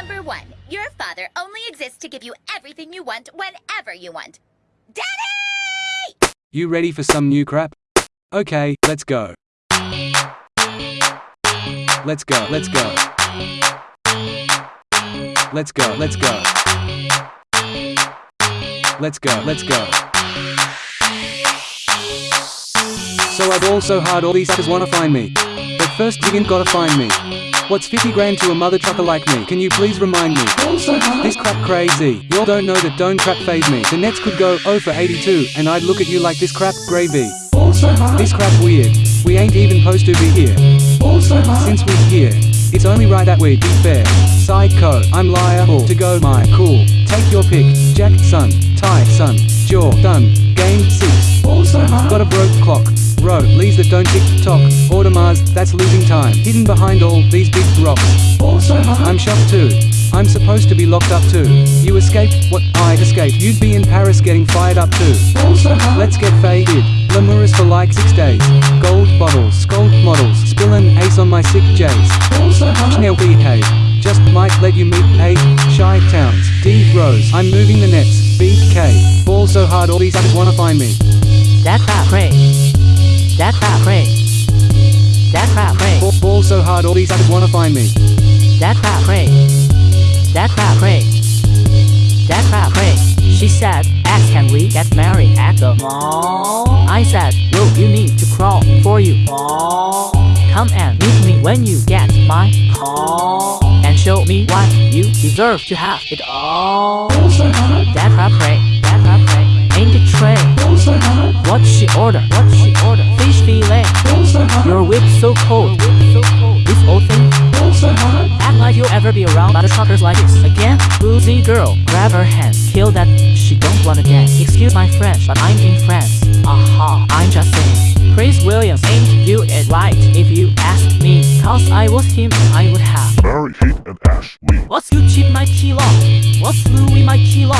Number one, your father only exists to give you everything you want whenever you want. Daddy! You ready for some new crap? Okay, let's go. Let's go, let's go. Let's go, let's go. Let's go, let's go. So I've also hard all these suckers wanna find me. But first you ain't gotta find me. What's 50 grand to a mother trucker like me? Can you please remind me? This crap crazy. Y'all don't know that don't crap phase me. The Nets could go 0 for 82, and I'd look at you like this crap gravy. This crap weird. We ain't even supposed to be here. Since we're here, it's only right that we be fair. Psycho, I'm liable to go Michael. Take your pick. Jackson, tie, son, jaw, done. Game six. Got a broke clock. Rollies that don't tick tock. Audemars, that's losing time. Hidden behind all these big rocks. I'm shocked too. I'm supposed to be locked up too. You escaped? What? I escaped. You'd be in Paris getting fired up too. Also Let's get faded. Le Meurice for like six days. Gold bottles, scold models, spillin' ace on my sick J's. Chanel behave. Just might let you meet A. Chi towns. D Rose. I'm moving the nets. BK. Ball so hard all these others wanna find me. That crap pray. That crap pray. That crap pray. Ball, ball so hard all these others wanna find me. That crap pray. That crap pray. That crap pray. She said, Ask can we get married at the mall? I said, Will you need to crawl for you all? Come and meet me when you get my call And show me what you deserve to have it all That crap pray. That crap pray. Ain't it tray? What she order? What she order? Fish fillet. Your whip so cold. This old thing. Act like you'll ever be around other truckers like this again. Boozy girl, grab her hands. Kill that. She don't wanna dance. Excuse my French, but I'm in France. Aha, I'm just saying. Prince Williams ain't you it right if you ask me. Cause I was him, I would have. Mary Kate and Ashley. What's Gucci my kilo? What's Louis my kilo?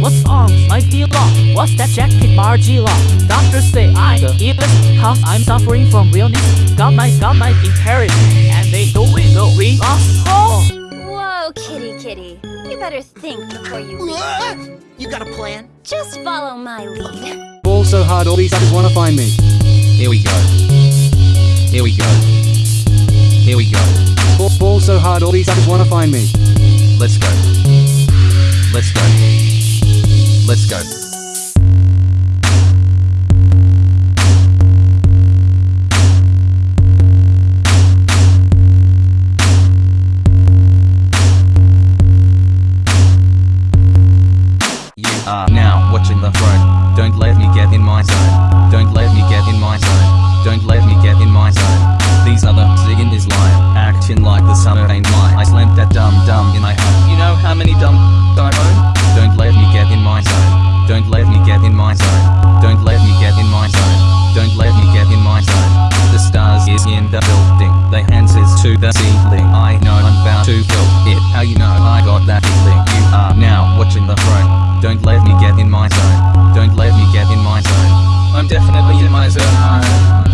What's Hermès my kilo? What's that jacket Margiela? Doctors say I the illest Cause I'm suffering from realness Got my, got my inheritance And they do it the we lost home Whoa, kitty kitty. You better think before you leave. You got a plan? Just follow my lead. Ball so hard all these others wanna find me. Here we go. Here we go. Here we go. Ball, so hard all these others wanna find me. Let's go. Let's go. Let's go. something why I slammed that dumb dumb in my home. You know how many dumb I own? Don't let me get in my zone. Don't let me get in my zone. Don't let me get in my zone. Don't let me get in my zone. The stars is in the building. The hands is to the ceiling. I know I'm about to kill it. How you know I got that feeling? You are now watching the throne. Don't let me get in my zone. Don't let me get in my zone. I'm definitely in my zone.